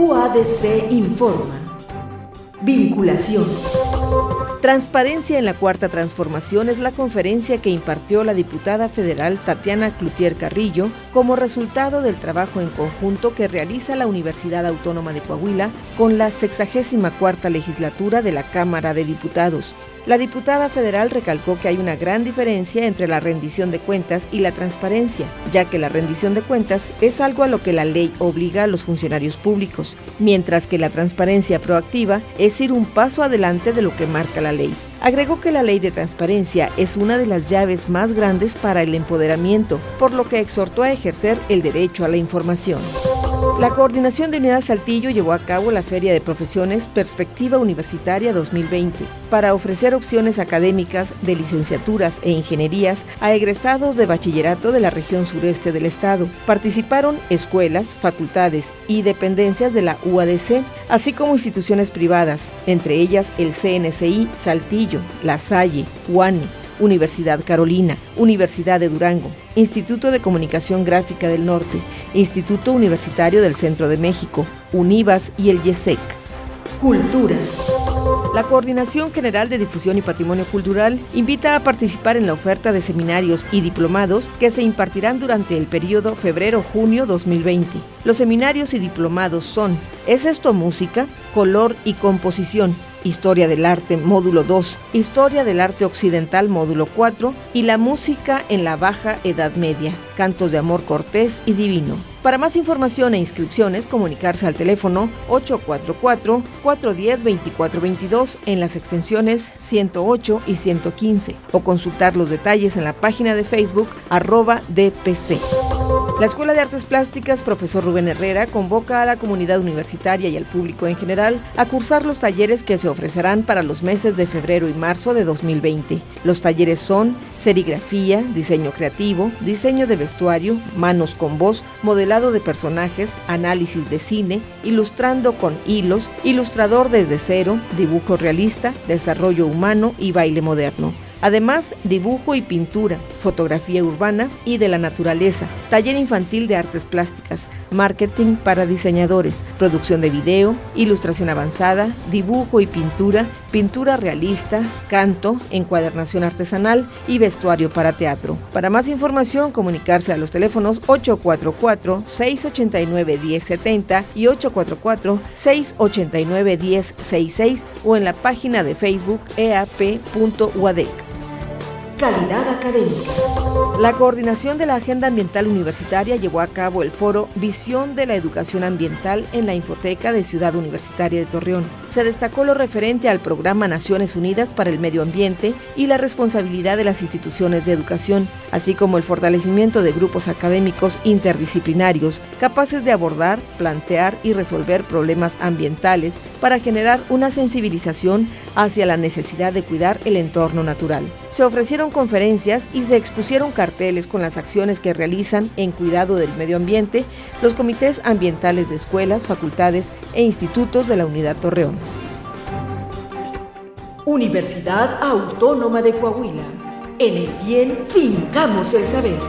UADC informa. Vinculación. Transparencia en la Cuarta Transformación es la conferencia que impartió la diputada federal Tatiana Cloutier Carrillo como resultado del trabajo en conjunto que realiza la Universidad Autónoma de Coahuila con la 64 legislatura de la Cámara de Diputados. La diputada federal recalcó que hay una gran diferencia entre la rendición de cuentas y la transparencia, ya que la rendición de cuentas es algo a lo que la ley obliga a los funcionarios públicos, mientras que la transparencia proactiva es ir un paso adelante de lo que marca la ley. Agregó que la ley de transparencia es una de las llaves más grandes para el empoderamiento, por lo que exhortó a ejercer el derecho a la información. La Coordinación de Unidad Saltillo llevó a cabo la Feria de Profesiones Perspectiva Universitaria 2020 para ofrecer opciones académicas de licenciaturas e ingenierías a egresados de bachillerato de la región sureste del estado. Participaron escuelas, facultades y dependencias de la UADC, así como instituciones privadas, entre ellas el CNCI Saltillo, La Salle, UANI, Universidad Carolina, Universidad de Durango, Instituto de Comunicación Gráfica del Norte, Instituto Universitario del Centro de México, UNIVAS y el YESEC. Cultura. La Coordinación General de Difusión y Patrimonio Cultural invita a participar en la oferta de seminarios y diplomados que se impartirán durante el periodo febrero-junio 2020. Los seminarios y diplomados son ¿Es esto música? Color y composición Historia del Arte, módulo 2, Historia del Arte Occidental, módulo 4, y la música en la Baja Edad Media, Cantos de Amor Cortés y Divino. Para más información e inscripciones, comunicarse al teléfono 844-410-2422 en las extensiones 108 y 115 o consultar los detalles en la página de Facebook arroba DPC. La Escuela de Artes Plásticas Profesor Rubén Herrera convoca a la comunidad universitaria y al público en general a cursar los talleres que se ofrecerán para los meses de febrero y marzo de 2020. Los talleres son serigrafía, diseño creativo, diseño de vestuario, manos con voz, modelado de personajes, análisis de cine, ilustrando con hilos, ilustrador desde cero, dibujo realista, desarrollo humano y baile moderno. Además, dibujo y pintura, fotografía urbana y de la naturaleza, taller infantil de artes plásticas, marketing para diseñadores, producción de video, ilustración avanzada, dibujo y pintura, pintura realista, canto, encuadernación artesanal y vestuario para teatro. Para más información, comunicarse a los teléfonos 844-689-1070 y 844-689-1066 o en la página de Facebook eap.uadec calidad académica. La coordinación de la Agenda Ambiental Universitaria llevó a cabo el foro Visión de la Educación Ambiental en la Infoteca de Ciudad Universitaria de Torreón. Se destacó lo referente al programa Naciones Unidas para el Medio Ambiente y la responsabilidad de las instituciones de educación, así como el fortalecimiento de grupos académicos interdisciplinarios capaces de abordar, plantear y resolver problemas ambientales para generar una sensibilización hacia la necesidad de cuidar el entorno natural. Se ofrecieron conferencias y se expusieron carteles con las acciones que realizan en cuidado del medio ambiente los comités ambientales de escuelas, facultades e institutos de la Unidad Torreón. Universidad Autónoma de Coahuila. En el bien fincamos el saber.